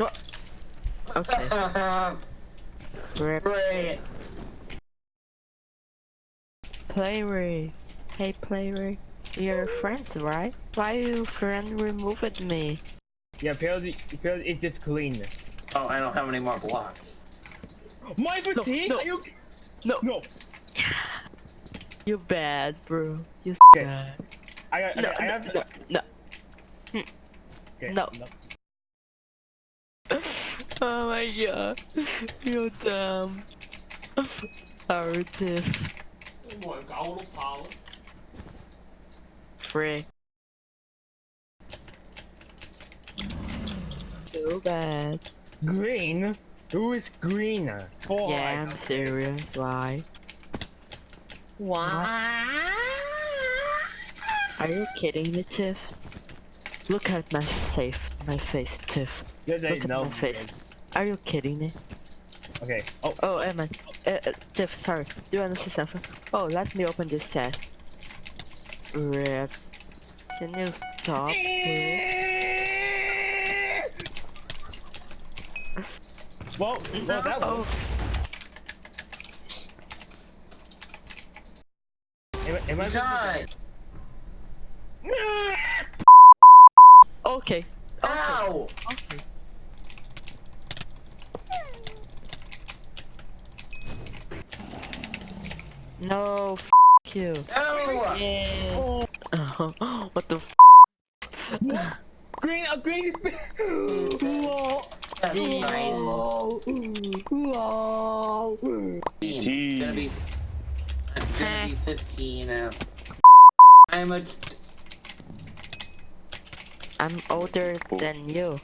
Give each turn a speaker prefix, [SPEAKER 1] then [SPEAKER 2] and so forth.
[SPEAKER 1] Okay. Rip.
[SPEAKER 2] Great.
[SPEAKER 1] Playray. Hey Playray. You're friends, right? Why you friend removed me?
[SPEAKER 3] Yeah, because, because it's just clean.
[SPEAKER 2] Oh, I don't have any more blocks.
[SPEAKER 3] My fatigue?
[SPEAKER 1] no.
[SPEAKER 3] Are you?
[SPEAKER 1] No.
[SPEAKER 3] No.
[SPEAKER 1] You bad, bro. You
[SPEAKER 3] Okay.
[SPEAKER 1] bad.
[SPEAKER 3] I got.
[SPEAKER 1] No,
[SPEAKER 3] okay, I
[SPEAKER 1] no,
[SPEAKER 3] have.
[SPEAKER 1] no, no. Hmm.
[SPEAKER 3] Okay,
[SPEAKER 1] no. Oh my god. You're dumb. Sorry, Tiff. Frick. So bad.
[SPEAKER 3] Green. Who is green? Four.
[SPEAKER 1] Yeah, I'm serious. Why?
[SPEAKER 4] Why?
[SPEAKER 1] Are you kidding me, Tiff? Look at my face, my face, Tiff.
[SPEAKER 3] There's
[SPEAKER 1] Look at
[SPEAKER 3] no.
[SPEAKER 1] my face. Are you kidding me?
[SPEAKER 3] Okay. Oh.
[SPEAKER 1] Oh, Emma. Uh, uh, Tiff, sorry. Do you want to say something? Oh, let me open this chest. Rip. Can you stop, please?
[SPEAKER 3] Well, well that
[SPEAKER 1] Oh,
[SPEAKER 3] was. Am, I- am I?
[SPEAKER 1] Okay.
[SPEAKER 2] Ow!
[SPEAKER 1] Okay. No, f you.
[SPEAKER 2] No!
[SPEAKER 1] Yeah. what the f?
[SPEAKER 3] Green. Uh, green is. Whoa.
[SPEAKER 2] That's nice.
[SPEAKER 3] Whoa. Whoa.
[SPEAKER 2] It's gonna be. I'm gonna be 15 now. I'm a.
[SPEAKER 1] I'm older than you.